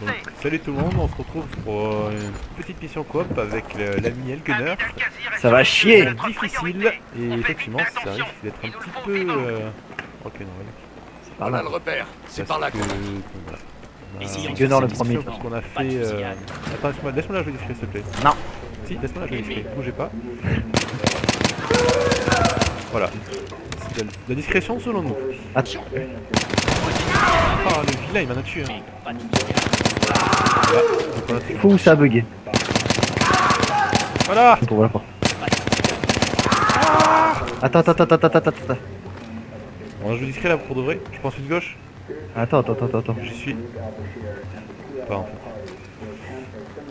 Donc, salut tout le monde, on se retrouve pour euh, une petite mission coop avec le- l'ami Elgunner. Ça va chier C'est difficile et effectivement ça risque d'être un petit peu euh, rock'n'roll. C'est par Voilà là. le repère. C'est par là que, voilà. Gunnar le premier. Parce qu'on a fait... Euh... Attends, laisse-moi laisse la jouer discret s'il te plaît. Non. Si, laisse-moi la jouer discret, bougez pas. Voilà. C'est de la- discrétion selon nous. Attends. Ah le vilain il m'en a tué. Hein. Fait- Fou où ça a bugué. Voilà Pour voir la porte. Attends, attends, attends, attends, attends, attends. On a joué discret là pour de vrai. Je pense une gauche. Attends, attends, attends, attends. J'y suis. Pas en fait.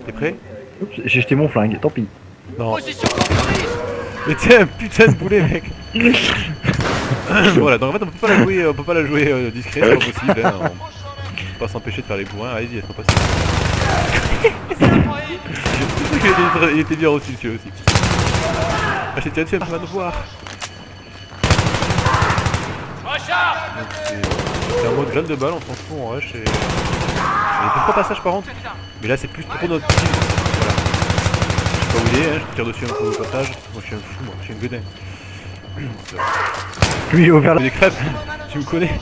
T'es prêt Oups, j'ai jeté mon flingue, tant pis. Non. Mais t'es un putain de boulet mec Voilà, donc en fait on peut pas la jouer, on peut pas la jouer euh, discret, c'est pas possible. Hein, on peut pas s'empêcher de faire les bourrins, allez-y, c'est pas possible. Il, était, bien reçu celui aussi. Ah j'ai tiré dessus, elle pas nous voir. C'est un mode graine de balle, on s'en fout en rush et... Il y a deux trois passages par contre, mais là c'est plus trop notre style. Voilà. Je sais pas où il est, hein, je tire dessus un peu au passage. Moi je suis un fou, moi, je suis un godin. Lui, il a ouvert la... des crêpes, tu me connais.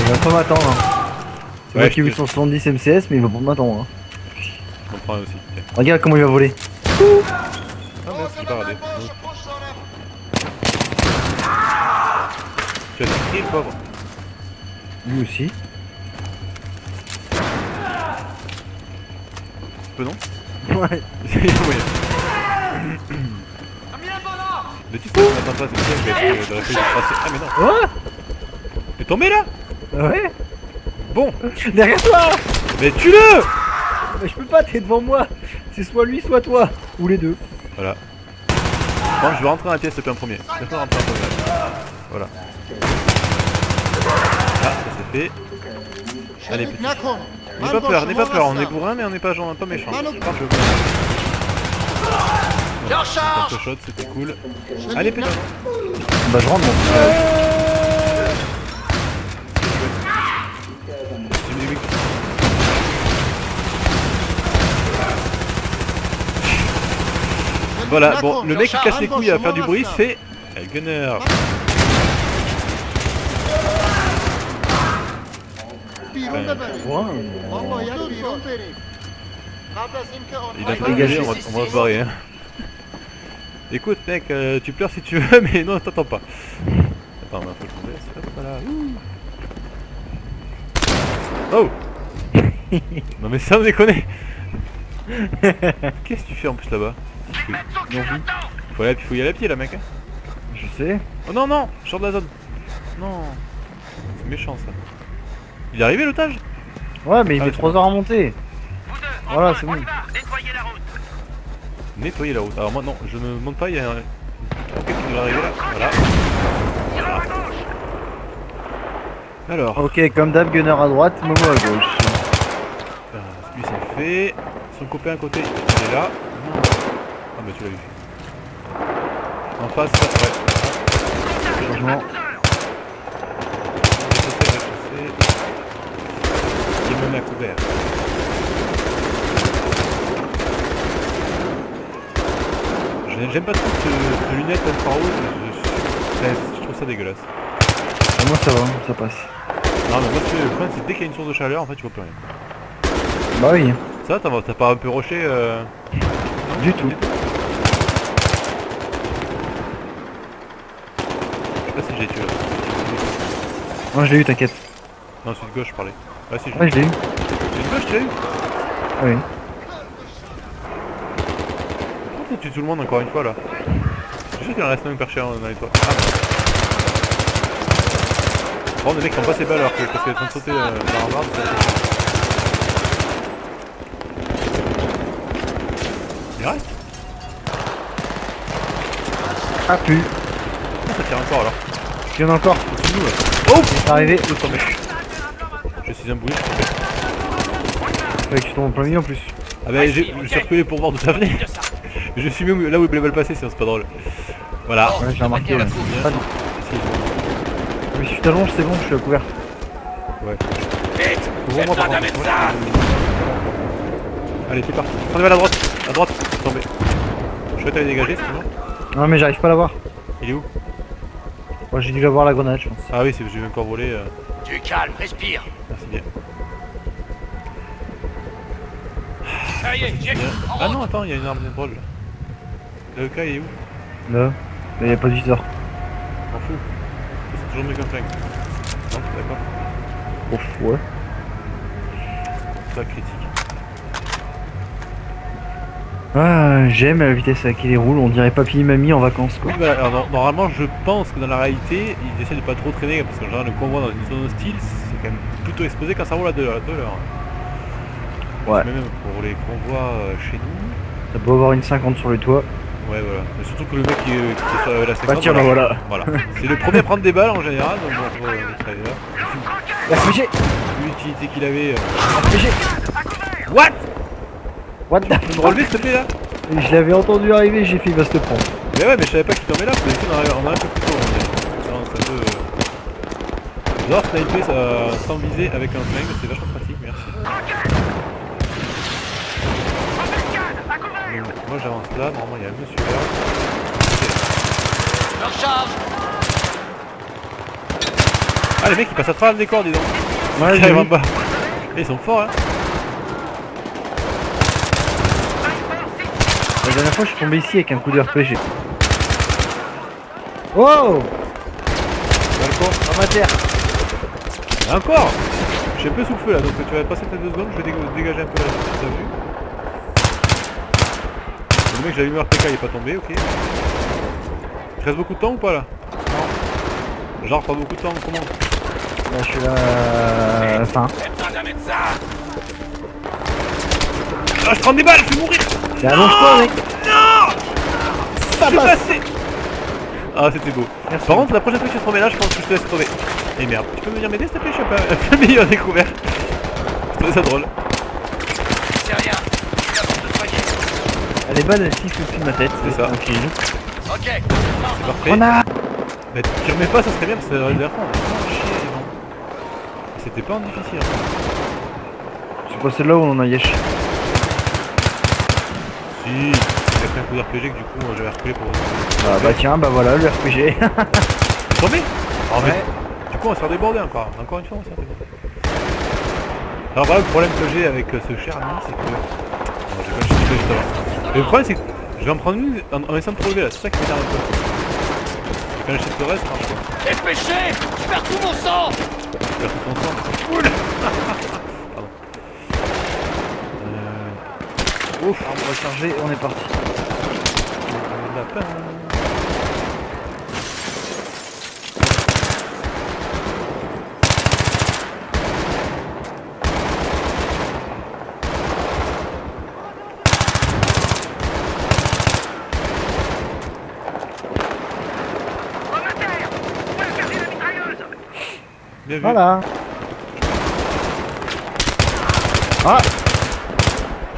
Il va pas m'attendre. Hein. C'est moi qui ai vu te- son 70 MCS, mais il va pas m'attendre. Hein. Je comprends aussi. Regarde comment il va voler. Ah merde. Tu as pris le pauvre. Lui aussi. Peu non Ouais. Il y a moyen. Le titre, on n'attend pas, c'est bien, je vais être de réfléchir passer. Ah mais non T'es tombé là Ouais Bon Derrière toi Mais tue-le Mais je peux pas, t'es devant moi C'est soit lui, soit toi Ou les deux. Voilà. Bon, je vais rentrer dans la pièce, c'est un premier. Laisse-moi rentrer en premier. Voilà. Ah, ça c'est fait. Allez, petit. N'aie pas peur, n'aie pas peur, on est bourrin mais on n'est pas, genre, pas méchant. Je Je peu shot, c'était cool. Allez, pédale Bah je rentre bon. Voilà, bon, le mec qui casse les couilles à faire du bruit, c'est Gunner. Il a pas Dégagé. on va, on va se barrer. Hein. Écoute, mec, euh, tu pleures si tu veux, mais non, t'attends pas. Attends, je me laisse. Hop, voilà. Oh Non, mais ça, on déconne Qu'est-ce que tu fais en plus là-bas? Non, faut, aller, faut y aller à pied là, mec. hein. Je sais. Oh non, non, je sors de la zone. Non. C'est méchant ça. Il est arrivé l'otage? Ouais, mais il Ah, met c'est 3 heures à monter. Voilà, c'est bon. Nettoyer la route. Alors moi non, je ne monte pas, il y a un... Quelqu'un qui doit arriver là. Voilà. Alors, Ok, comme d'hab, Gunner à droite, Momo à gauche. euh, lui c'est fait. Son copain à côté, il est là. Ah bah tu l'as vu. En face, ouais. Changement. Il est même à couvert. J'aime pas trop ce, ce lunette infrarouge, je, je- je trouve ça dégueulasse. Ah, moi ça va, ça passe. Non mais moi le problème c'est dès qu'il y a une source de chaleur en fait tu vois plus rien. Bah oui, Ça t'as t'as pas un peu roché euh... du tout. Je sais pas si j'ai tué là. Moi je l'ai eu, t'inquiète. Non c'est de gauche je parlais. Ouais si je l'ai eu. C'est de gauche tu l'as eu Ah oui. Pourquoi tu tues tout le monde encore une fois là? Je suis sûr qu'il en reste un perché dans les toits. Ah non. Bon les mecs qui ont pas ses balles alors que parce en train de sauter euh, dans la rambarde. c'est- Il reste Ah pu. Ah, Ça tire encore alors. Il y en a encore. Oh C'est arrivé. L'autre tombé. Je suis un boulet. Fallait que tu tombes en plein milieu en plus. Ah bah j'ai je suis reculé pour voir d'où ça venait. Je suis même là où les balles passer, sinon c'est pas drôle. Voilà. Ouais, j'ai remarqué. Ouais. Ah. Je me suis allonge, c'est bon, je suis à couvert. Ouais. Vite par contre. Allez, c'est parti. Prenez à la droite. À droite. Tombez. Je vais t'aller dégager, c'est bon Non, mais j'arrive pas à l'avoir. Il est où? Moi, j'ai dû l'avoir la grenade, je pense. Ah oui, c'est j'ai encore volé. euh, Du calme, respire Merci bien. Ça y est, j'ai Bien. En Ah non, attends, il y a une arme de drôle là. Le cas, il est où? Là. Mais y a pas de viseur. M'en fous. Toujours mieux qu'un flingue. Non, d'accord. Ouf, ouais. Ça critique. Ah, j'aime la vitesse à laquelle il roule. On dirait papy et mamie en vacances, quoi. Oui, voilà, alors, no- normalement, je pense que dans la réalité, ils essaient de pas trop traîner parce qu'en général, le convoi dans une zone hostile, c'est quand même plutôt exposé quand ça roule à 2 heures. Ouais. Même pour les convois euh, chez nous. T'as beau avoir une 50 sur le toit. Ouais, voilà. Mais surtout que le mec qui, euh, qui est sur la 50. Bah tiens, voilà. Voilà. C'est le premier à prendre des balles en général, donc bon, euh, ça y là. RPG l'utilité qu'il avait. euh, RPG What? What the Tu peux me relever s'il te plaît là? Et Je l'avais entendu arriver, j'ai fait il va se te prendre. Mais ouais, mais je savais pas qu'il tombait là, arrive- on a un peu plus tôt. va dire. Non, c'est un peu. euh, J'adore sniper ça, sans viser avec un flingue, c'est vachement pratique, merci. Moi j'avance là, normalement il y a un monsieur là. Ah les mecs ils passent à travers le décor dis donc. Ouais, Ils arrivent en bas. Et ils sont forts hein. La dernière fois, je suis tombé ici avec un coup de RPG. Wow Balcon Dans ma terre Encore. Je suis un peu sous le feu là, donc tu vas passer tes deux secondes, je vais dé- dégager un peu la t'as vu Le mec j'avais mis RPK il est pas tombé, ok. Il te reste beaucoup de temps ou pas là? Non. Genre pas beaucoup de temps, comment? Là, je suis là... euh, médecin Ah je prends des balles, je vais mourir Mais allonge-toi, mec Ça passe. passé Ah c'était beau. Merci. Par contre la prochaine fois que tu te remets là, je pense que je te laisse crever. Et merde, tu peux venir m'aider s'il te plaît, je suis un un peu meilleur découvert. Je trouvais ça drôle. C'est rien Je viens de te soigner Elle est bonne, elle siffle au-dessus de ma tête. C'est ça. Tranquille. Ok Parfait. On a... Bah tu remets pas, ça serait bien parce que la dernière fois on a vraiment chié les gens. C'était pas en difficile. hein. C'est pas celle-là où on en a yesh. Si, j'ai pris un coup d'RPG que du coup moi, j'avais reculé pour... Ah bah tiens, bah voilà, le RPG. T'es tombé Ah mais... Ouais. Du coup on va se faire déborder encore. Encore une fois on va se faire déborder. Alors voilà le problème que j'ai avec euh, ce cher ami c'est que... Non j'ai pas le chiffre juste avant. Mais le problème c'est que je vais en prendre une en, en essayant de te relever là, c'est ça qui m'énerve un peu. Quand je le reste ça marche pas. Dépêchez Je perds tout mon sang Je perds tout ton sang. Cool Pardon. Euh... Ouf, on va charger, on est parti. le lapin. Bien vu. Voilà. Ah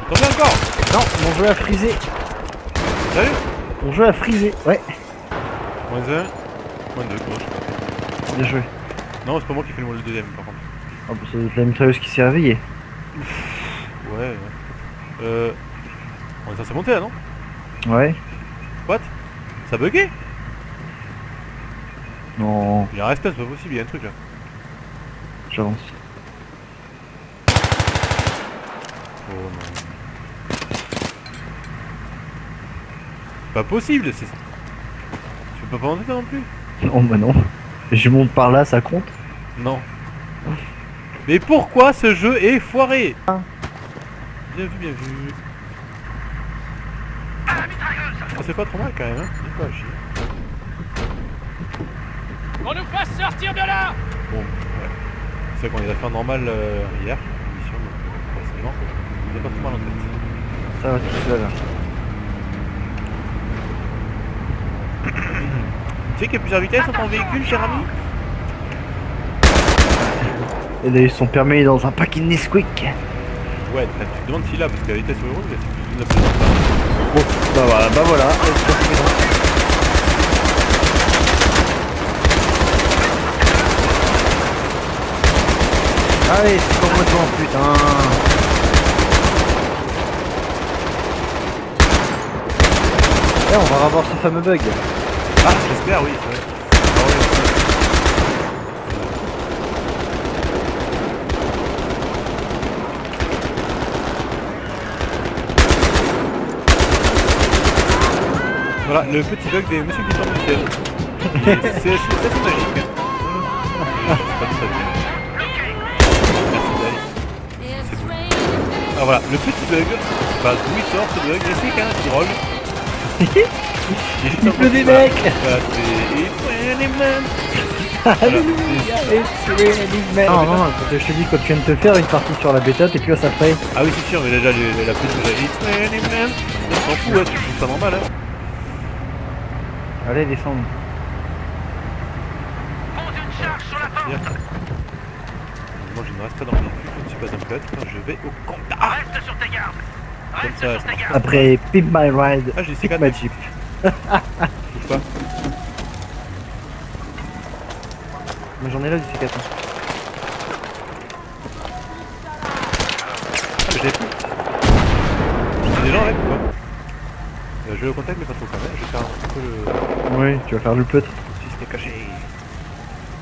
Tombé encore? Non, mon jeu a frisé. Salut Mon jeu a frisé. Ouais, Moins 1, moins 2, gauche. bien joué. Non, c'est pas moi qui fais le le deuxième par contre. Oh, bah, c'est la mitrailleuse qui s'est réveillée. Ouais, ouais. Euh. On est censé monter là, non? Ouais. What? Ça a bugué Non, Il y a un c'est pas possible, il y a un truc là. J'avance. Oh non. Pas possible, c'est. Tu peux pas monter toi non plus Non, bah non. Je monte par là, ça compte Non. Mais pourquoi ce jeu est foiré Bien vu, bien vu. Ça c'est pas trop mal quand même, hein Dis pas à chier. Qu'on nous fasse sortir de là Bon. C'est vrai qu'on les a fait en normal euh, hier, l'émission, donc euh, forcément, a pas trop mal en tête. Ça va tout seul. Tu sais qu'il y a plusieurs vitesses dans ton véhicule, cher ami? Et d'ailleurs, son permis est dans un paquet de Nesquik. Ouais, tu te demandes s'il a, parce que la vitesse route, c'est plus d'une absolue. Bon, bah voilà, bah voilà. Allez, c'est devant, putain. Eh, on va revoir ce fameux bug. Ah, j'espère, oui. Ah. Voilà, le petit bug des Monsieur qui sort du c'est assez magique. Ah voilà, le petit bug, bah d'où il sort ce bug, c'est qu'un petit drôle. Il pleut des mecs. Voilà, c'est... Non, non, non, je te dis, quand tu viens de te faire une partie sur la bêta, t'es plus à près. Ah oui, c'est sûr, mais déjà les- la que. On s'en fout, ouais, tu trouves ça normal, hein. Allez, descends. Pose une charge sur la Bien. porte. Moi, je ne reste pas dans le véhicule, je ne suis pas un pilote, je vais au contact. Reste sur tes gardes. Comme Reste ça, gardes. Après Pimp My Ride, Ah, j'ai C4, My Jeep. bouge pas. Moi j'en ai là du C4. Ah, mais j'avais plus. J'ai des gens avec ou pas euh, Je vais au contact, mais pas trop quand même. Je vais faire un peu le. Oui, tu vas faire le peutre. Si c'était caché.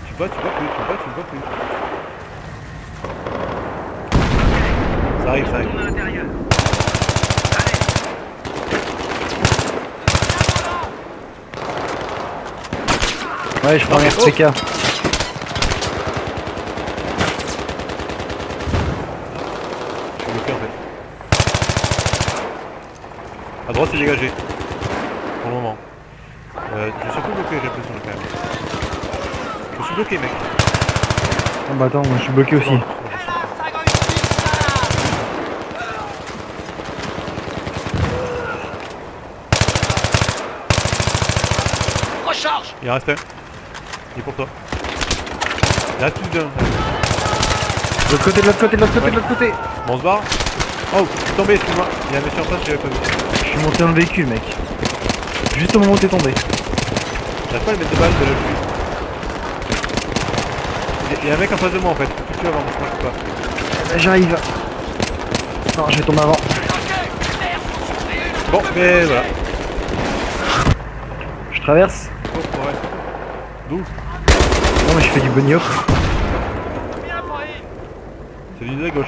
Tu vois, tu vois plus, tu vois, tu vois plus. Ça arrive, ça arrive. Ouais, je prends un. RPK. Je suis bloqué en fait. À droite, c'est dégagé. Pour le moment. Euh, je suis un peu bloqué, j'ai l'impression quand même. Je suis bloqué, mec. Oh bah attends, moi je suis bloqué aussi. Il en reste un. Il est pour toi. Il en reste plus d'un. De l'autre côté, de l'autre côté, de l'autre côté, de l'autre côté. Bon, on se barre. Oh, je suis tombé, excuse-moi. Il y a un monsieur en face, j'avais pas vu. Je suis monté dans le véhicule, mec. Juste au moment où t'es tombé. J'arrive pas à lui mettre de balles de. Il y a- un mec en face de moi en fait. Faut que tu avant, moi je peux pas. Là, J'arrive. Non, je vais tomber avant. Bon, mais voilà. Je traverse. Ouais. D'où Non, mais je fais du hop. C'est du de la gauche,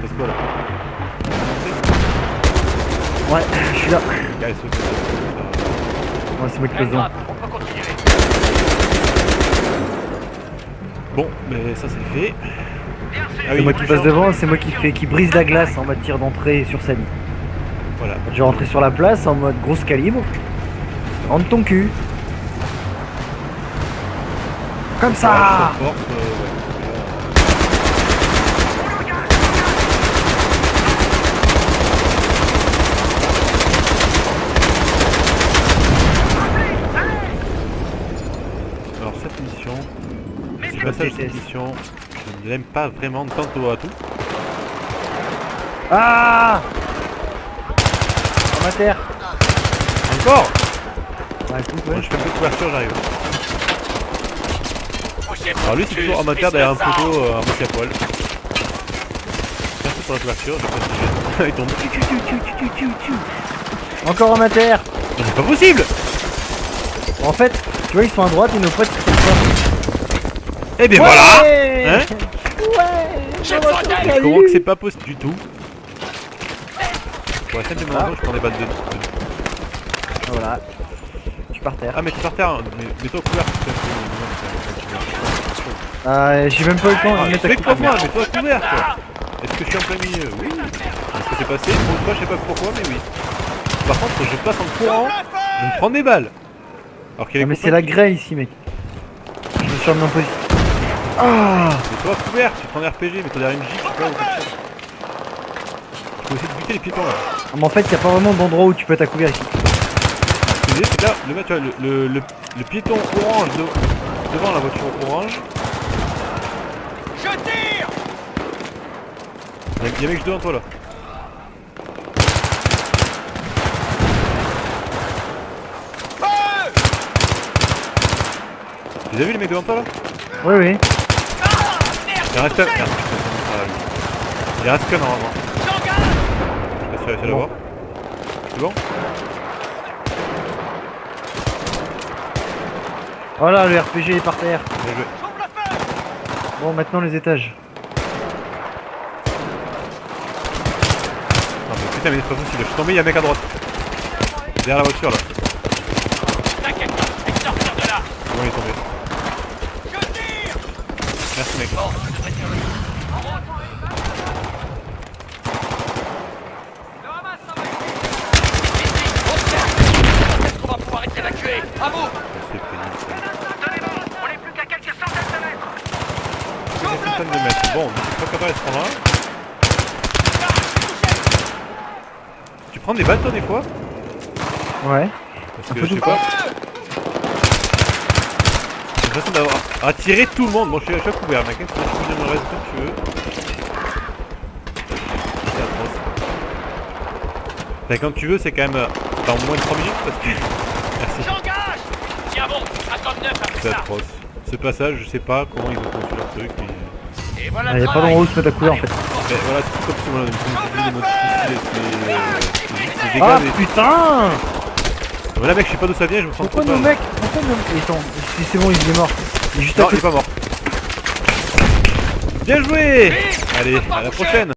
Passe quoi là? Ouais, je suis là. Saute. Ouais, c'est moi qui continuer. Bon, mais ça c'est fait. Ah C'est oui, moi qui passe devant, c'est moi qui fais qui brise la glace en tir d'entrée sur scène. Voilà. Je vais rentrer sur la place en mode grosse calibre. Rentre ton cul. Comme ça force, euh, ouais. Alors cette mission, ce passage de cette mission, je ne l'aime pas vraiment tantôt à tout. Ah En terre Encore Bah écoute, Moi ouais. je fais un peu de couverture, j'arrive. Alors lui c'est toujours amateur derrière un poteau, euh, un moitié à poil. Merci pour la couverture, je passe déjà. Il tombe. Encore en C'est pas possible En fait, tu vois, ils sont à droite et nos potes ils sont ça. Eh bien voilà Ouais Hein Ouais Comment que c'est pas possible du tout et Ah. raison, je prends des balles de... de- Voilà. Je suis par terre. Ah mais t'es par terre, hein. mais mets-toi couvert. putain, c'est- Ah, j'ai même pas eu le temps Ah, de mettre fais à quoi moi, mets-toi couvert quoi Est-ce que je suis en plein milieu? Oui Est-ce que c'est passé? Pour toi, je sais pas pourquoi, mais oui. Par contre, je passe en courant, je me prends des balles. Alors qu'il Ah, mais c'est la grêle ici, mec. Je me suis en position. Ah Mets-toi couvert, tu prends un RPG, mets-toi derrière une gigue, quelque chose. Je peux essayer de buter les piétons là. Ah, Mais en fait, y a pas vraiment d'endroit où tu peux être à couvert ici. Ce que je disais, c'est que là, le mec, tu vois, le, le, le, le piéton orange de- devant la voiture orange, Je tire il y, a- il y a un mec devant toi là. Tu les as vu les mecs devant toi là? Oui, oui. Il reste un. Merde, putain. Il reste qu'un normalement. Je sais pas si tu as réussi à l'avoir. C'est bon Voilà, le RPG est par terre. Bien joué. Bon, maintenant les étages. Non mais putain mais c'est pas possible, je suis tombé, il y a un mec à droite. Derrière la voiture là. T'inquiète pas, sortir de là Comment il est tombé Merci mec. Bon, ça devrait servir. Ici, on se calme. Est-ce qu'on va pouvoir être évacué À vous C'est pénible. ça. Tenez-vous, on est plus qu'à quelques centaines de mètres Quelques centaines de mètres. Bon, pas. Tu prends des balles toi des fois Ouais. Parce Un que peu je sais pas. J'ai l'impression d'avoir attiré tout le monde. Bon, je suis à chaque couvert, mec. Tu peux venir me reste comme tu veux. C'est atroce. Enfin, quand tu veux, c'est quand même euh, dans moins de 3 minutes parce que. Merci. J'engage Tiens bon, attends neuf après C'est atroce. Ce passage, je sais pas comment ils ont conçu leur truc. Mais... Et voilà Il le n'y a pas d'endroit où se mettre à couvert en fait. Mais voilà, tout comme euh, Ah putain Voilà, mec, je sais pas d'où ça vient, je me sens Pourquoi trop nos mecs Pourquoi nos mecs Attends, si c'est bon, il est mort. Il est juste à Non, il côté. est pas mort. Bien joué Allez, à la prochaine